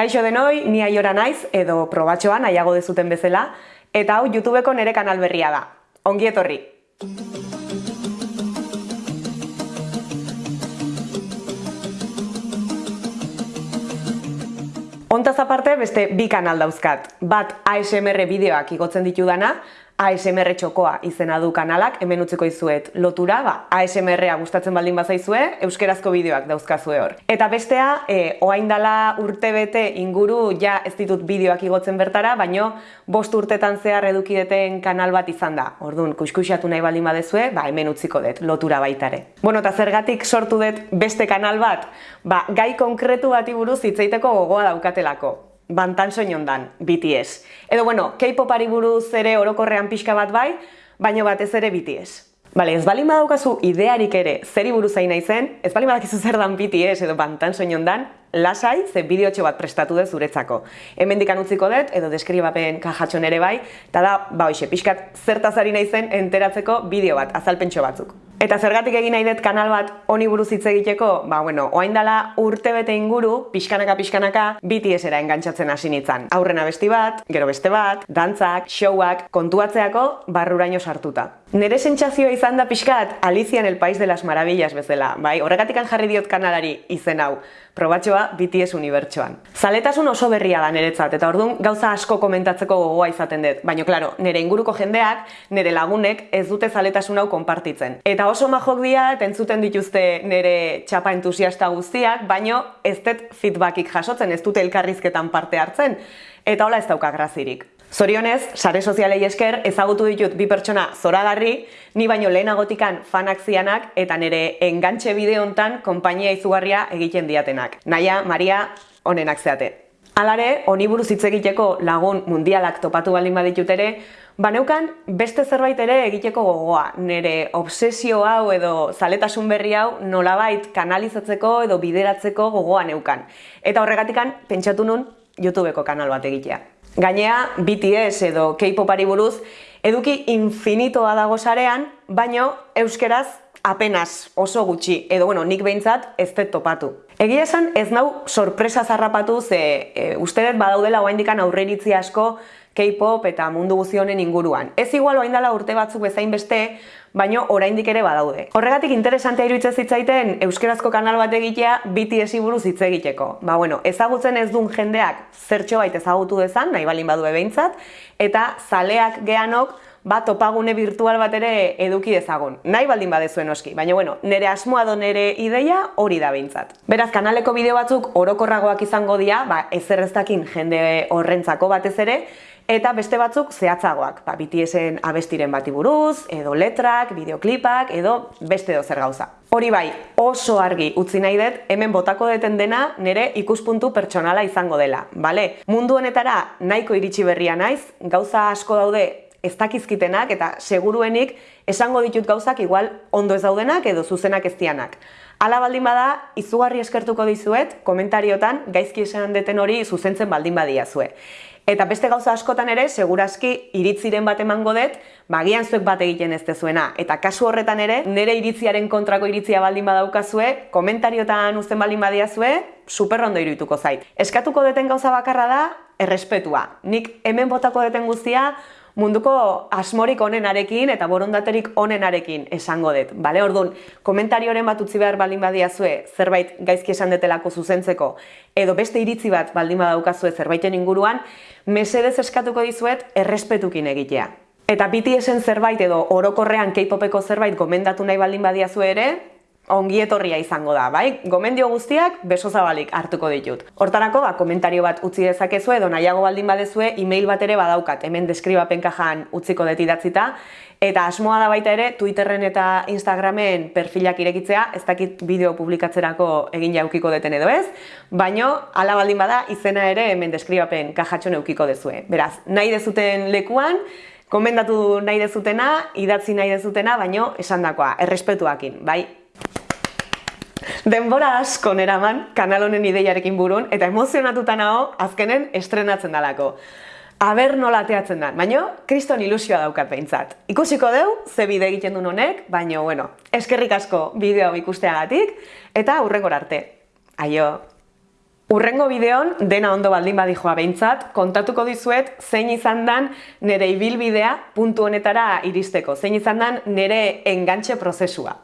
Kaixo denoi, ni aiora naiz edo probatxoan nahiago dezuten bezala, eta hau YouTubeko nere kanal berria da. Ongi etorri! Ontaz aparte beste bi kanal dauzkat. Bat ASMR bideoak igotzen ditudana, ASMR txokoa izena du kanalak, hemen utziko izuet lotura, ba, ASMR-a gustatzen baldin bazaizue, euskerazko bideoak dauzkazue hor. Eta bestea, e, oaindala urte bete inguru ja ez ditut bideoak igotzen bertara, baino bost urtetan zehar edukideten kanal bat izan da. Orduan, kuskusatu nahi baldin badezue, ba, hemen utziko dut, lotura baitare. Bueno, eta zergatik sortu dut beste kanal bat, ba, gai konkretu bati buruz hitzaiteko gogoa daukatelako bantan soinondan, BTS. Edo bueno, K-popari buruz ere orokorrean pixka bat bai, baino batez ere BTS. Bale, ez bali badaukazu idearik ere zeri buruz zain naizen, ez bali badakizu zer dan BTS edo bantan soinondan, lasai ze bideotxo bat prestatu dut zuretzako. Hemen dikan utziko dut, edo deskribapen kajatxon ere bai, eta da, ba hoxe, pixkat zertazari naizen enteratzeko bideo bat, azalpentso batzuk. Eta zergatik egin nahi dut kanal bat honi buruz hitz egiteko, ba bueno, orain dela urte bete inguru, pixkanaka pixkanaka BTS-era engantzatzen hasi nitzan. Aurrena besti bat, gero beste bat, dantzak, showak, kontuatzeako barruraino sartuta. Nere sentsazioa izan da pixkat Alicia en el País de las Maravillas bezala, bai? Horregatik jarri diot kanalari izen hau probatxoa BTS unibertsoan. Zaletasun oso berria da niretzat, eta orduan gauza asko komentatzeko gogoa izaten dut. Baina, klaro, nire inguruko jendeak, nire lagunek ez dute zaletasun hau konpartitzen. Eta oso majok dia, entzuten dituzte nire txapa entusiasta guztiak, baino ez dut feedbackik jasotzen, ez dute elkarrizketan parte hartzen. Eta hola ez dauka grazirik. Zorionez, sare sozialei esker ezagutu ditut bi pertsona zoragarri, ni baino lehenagotikan fanak zianak eta nire engantxe bideo hontan konpainia izugarria egiten diatenak. Naia, Maria, onenak zeate. Alare, honi buruz hitz egiteko lagun mundialak topatu baldin baditut ere, baneukan beste zerbait ere egiteko gogoa. Nire obsesio hau edo zaletasun berri hau nolabait kanalizatzeko edo bideratzeko gogoa neukan. Eta horregatikan pentsatu nun YouTubeko kanal bat egitea. Gainea, BTS edo K-popari buruz, eduki infinitoa dago sarean, baino euskeraz apenas oso gutxi, edo bueno, nik behintzat ez dut topatu. Egia esan ez nau sorpresa zarrapatu ze e, uste dut badaudela oaindikan aurreiritzi asko K-pop eta mundu guzionen inguruan. Ez igual oain dela urte batzuk bezain beste, baino oraindik ere badaude. Horregatik interesantea iruditzen zitzaiten euskerazko kanal bat egitea BTS buruz hitz egiteko. Ba bueno, ezagutzen ez duen jendeak zertxo bait ezagutu dezan, nahi balin badu behintzat, eta zaleak geanok ba, topagune virtual bat ere eduki dezagun. Nahi baldin badezuen oski, baina bueno, nire asmoa do nire ideia hori da behintzat. Beraz, kanaleko bideo batzuk orokorragoak izango dira, ba, ezer jende horrentzako batez ere, eta beste batzuk zehatzagoak, ba, BTSen abestiren bati buruz, edo letrak, bideoklipak, edo beste edo zer gauza. Hori bai, oso argi utzi nahi dut, hemen botako deten dena nire ikuspuntu pertsonala izango dela, bale? Mundu honetara nahiko iritsi berria naiz, gauza asko daude ez dakizkitenak eta seguruenik esango ditut gauzak igual ondo ez daudenak edo zuzenak ez dianak. Ala baldin bada, izugarri eskertuko dizuet, komentariotan gaizki esan deten hori zuzentzen baldin badia zue. Eta beste gauza askotan ere, segurazki iritziren bat emango dut, bagian zuek bat egiten ez dezuena. Eta kasu horretan ere, nire iritziaren kontrako iritzia baldin badaukazue, komentariotan uzten baldin badiazue, super ondo irituko zait. Eskatuko deten gauza bakarra da, errespetua. Nik hemen botako deten guztia, munduko asmorik onenarekin eta borondaterik onenarekin esango dut. Bale, orduan, komentarioren bat utzi behar baldin badiazue zerbait gaizki esan detelako zuzentzeko edo beste iritzi bat baldin badaukazue zerbaiten inguruan, mesedez eskatuko dizuet errespetukin egitea. Eta BTSen zerbait edo orokorrean K-popeko zerbait gomendatu nahi baldin badiazue ere, ongi etorria izango da, bai? Gomendio guztiak beso zabalik hartuko ditut. Hortarako, ba, komentario bat utzi dezakezu edo nahiago baldin badezue, e-mail bat ere badaukat, hemen deskribapen kajan utziko deti datzita, eta asmoa da baita ere, Twitterren eta Instagramen perfilak irekitzea, ez dakit bideo publikatzerako egin jaukiko deten edo ez, baino, ala baldin bada, izena ere hemen deskribapen kajatxo neukiko dezue. Beraz, nahi dezuten lekuan, komendatu nahi dezutena, idatzi nahi dezutena, baino, esan dakoa, errespetuakin, bai? Denbora asko neraman kanal honen ideiarekin burun eta emozionatuta nago azkenen estrenatzen dalako. Aber nola ateatzen da, baino, kriston ilusioa daukat behintzat. Ikusiko deu, ze bide egiten duen honek, baino, bueno, eskerrik asko bideo ikusteagatik, eta hurrengor arte. Aio! Urrengo bideon, dena ondo baldin badijoa behintzat, kontatuko dizuet zein izan dan nire ibilbidea puntu honetara iristeko, zein izan dan nire engantxe prozesua.